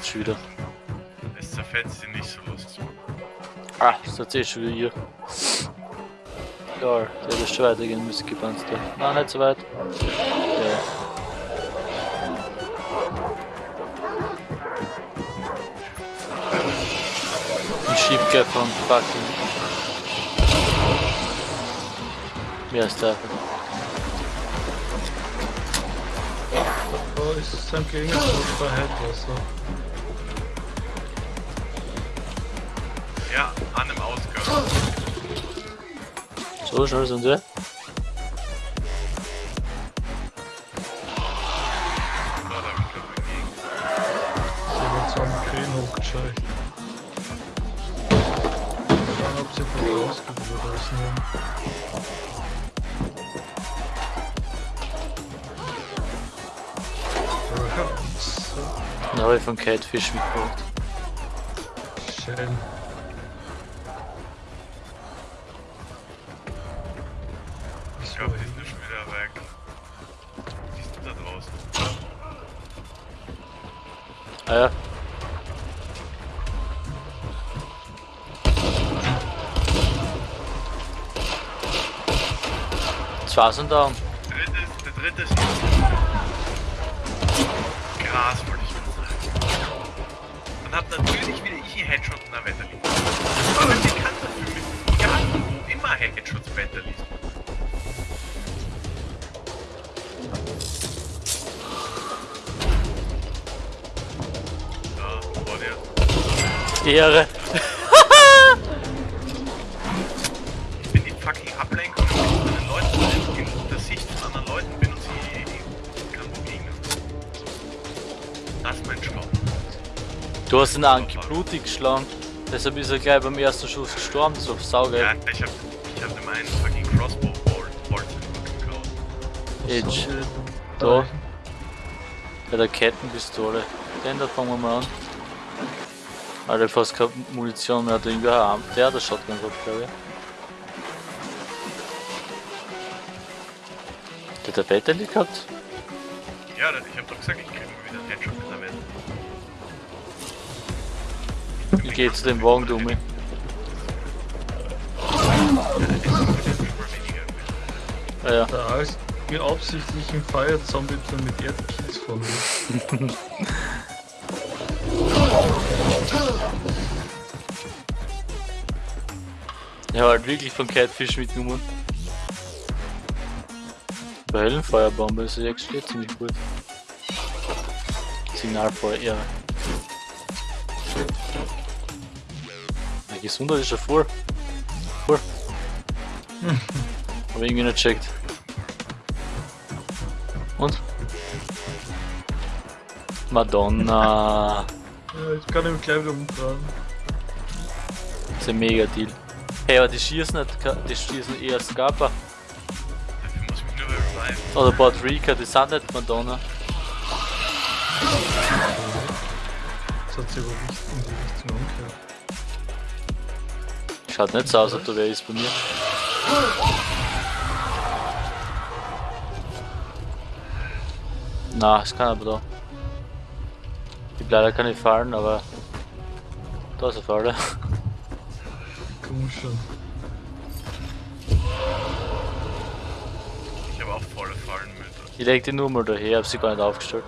jetzt schon wieder. Es zerfetzt sie nicht so lustig. Ah, das hat eh schon wieder hier. Ja, der hätte schon weitergehen müssen, gepanzt. Nein, nicht so weit. Ja. Ich schieb gleich von fucking. Mehr als der. Da ist sein Gegensatz bei Headwasser. Ja, an dem Ausgang. So schnell sind wir. Da hab ich glaub dagegen. Sie wird so am Grün hochgescheucht. Schauen, ob sie von ausnehmen. So, Dann habe ich von Catfish mitgebracht. schön. Ich glaube, die sind schon wieder weg. Die sind da draußen. Ah ja. Zwei sind da. Der dritte ist, der dritte ist. Gras wollte ich mal sagen. Dann hat natürlich wieder ich einen Headshot in der Wetterliste. Aber ich kann dafür mit egal wo immer Headshots Wetterliste. Dir. Ehre. Ich bin die fucking Ablenkung, ich von den Leuten in der Sicht von anderen Leuten bin und sie kann begegnen. Das ist mein Job. Du hast den Anki blutig geschlagen. Deshalb ist er gleich beim ersten Schuss gestorben. So saugeil. Ja, ich hab, ich hab ihm einen fucking Crossbow Bolt Bolt geklaut. Edge. Da. Da. Bei der Kettenpistole. Den da fangen wir mal an. Alter, fast keine Munition mehr. Hat irgendwie einen Arm. Der hat eine Shotgun gehabt, glaube ich. Der hat der Battery gehabt? Ja, ich hab doch gesagt, ich krieg wieder einen Headshot mit der Welt. Ich gehe zu dem Wagen, du mich. Ah ja. Da ist mir absichtlich im Feierzombie mit Erdkies von mir. Habe halt wirklich von Catfish mitgenommen. Bei Hellenfeuerbombe ist ja steht ziemlich gut. Signalfeuer, ja. Ja, Gesundheit ist ja voll. Voll. Hab irgendwie nicht checkt. Und? Madonna. Ja, ich kann ihn gleich wieder umfahren. Das ist ein mega Deal. Hey, aber die schießen nicht, die schießen eher muss mich nur reviven. Oder Patrika, die sind nicht Madonna. Das hat sich aber nicht in die Richtung umgekehrt. Schaut nicht so aus, als ob da wer ist bei mir. Na, es kann aber da. Ich hab leider keine Fallen, aber da ist eine Falle. Komm schon. Ich habe auch volle Fallenmütter. Ich leg die nur mal daher, hab sie gar nicht aufgestellt.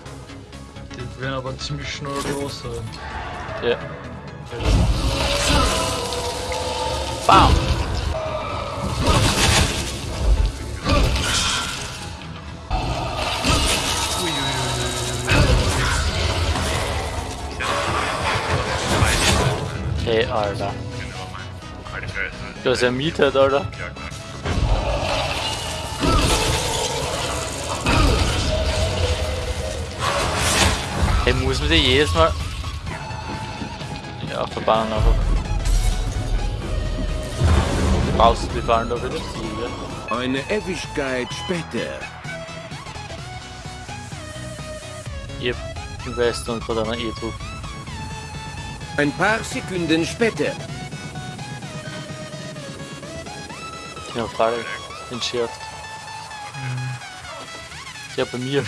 Die werden aber ziemlich schnell los sein. Ja. Bam! Hey, Alter. Du hast ja mietet, Alter. Hey, muss man dir jedes Mal. Ja, verbannen einfach. Du die Fallen da wieder? Ja. Eine Ewigkeit später. Im Westen und von einer E-Trupp. Ein paar Sekunden später. Die Frage entschärft. Ja, bei mir.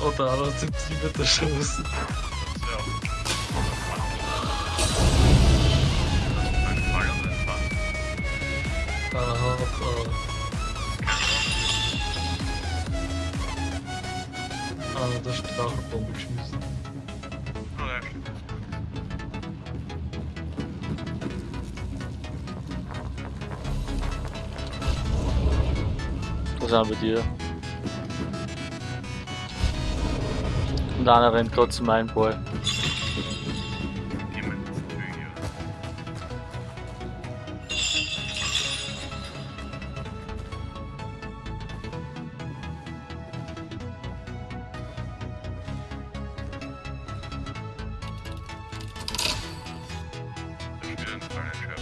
Oder aber sind die mit der Schuss. Einer hat äh, einer der Strachelbombe geschmissen. Oh, ja, stimmt. Was haben wir dir? Und einer rennt gerade zu meinem Ball.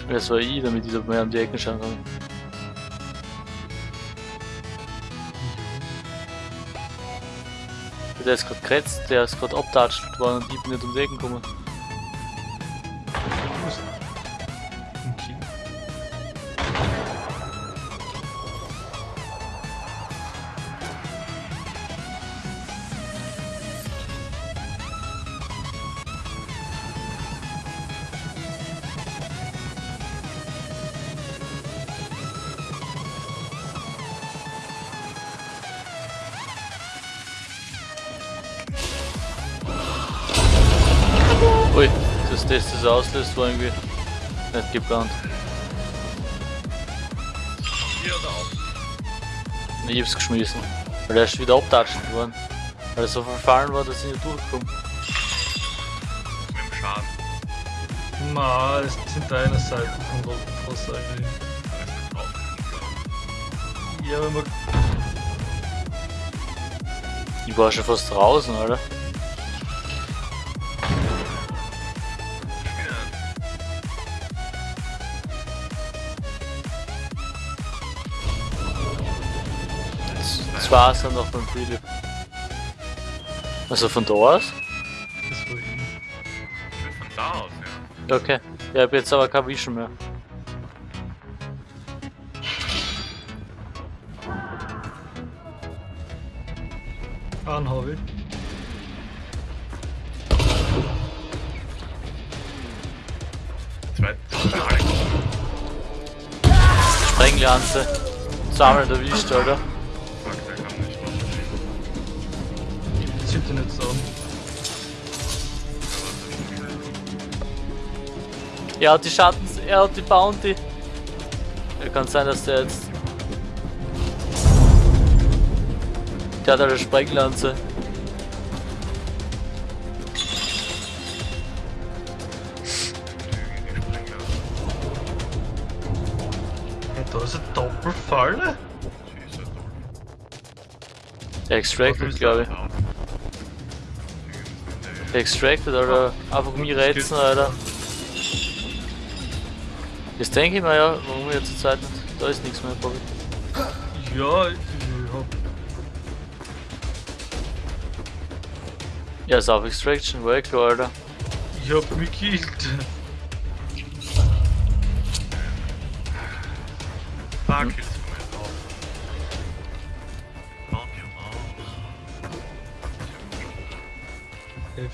Das war ich, damit ich da mehr um die Ecken schauen kann. Der ist gerade gerätzt, der ist gerade abtatscht worden und ich bin nicht um die Ecken gekommen. Ui, dass das das auslöst war irgendwie nicht geplant. Hier oder auch? Ich hab's geschmissen. Weil er ist wieder abtatscht worden. Weil er so verfallen war, dass ich nicht durchkomme. Mit dem Schaden. Na, es sind deine Seiten von Roten Frost eigentlich. Ja, wenn man. Ich war schon fast draußen, Alter. Zwei sind noch beim Philipp. Also von da aus? Das war ihn. von da aus, ja. Okay. Ich hab jetzt aber kein Vision mehr. Einen hab ich. Zweite. Sprenglanze. Zweimal erwischt, Alter. Jetzt an. Er hat die Schattens, er hat die Bounty. Ja, kann sein, dass der jetzt. Der hat eine Sprenglanze. Da ist eine Doppelfalle? Der extracted, glaube ich. Extracted, Alter. Einfach mich reizen, Alter. Jetzt denke ich mir ja, warum wir zur Zeit nicht. Da ist nichts mehr, Bobby. Ja, ich hab. Ja, ist auf Extraction, war eh klar, Alter. Ich hab mich gekillt. Fuck, jetzt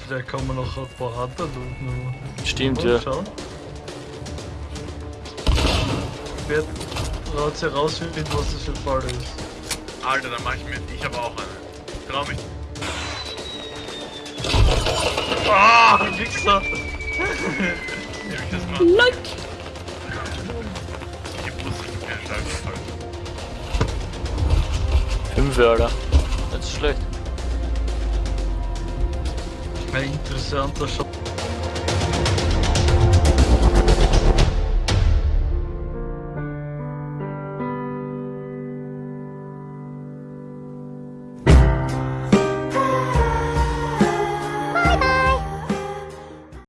vielleicht kann man noch ein paar Hunter looten. Stimmt, Mal ja. schauen. Wer traut sich rausfinden, was das für ein Fall ist? Alter, dann mach ich mit. Ich habe auch eine. Trau mich. Ah, Wichser! Wie ich das mache. Ich wusste, dass du keine Scheiße falsch. Fünf, Alter. Nicht so schlecht. É interessante achar.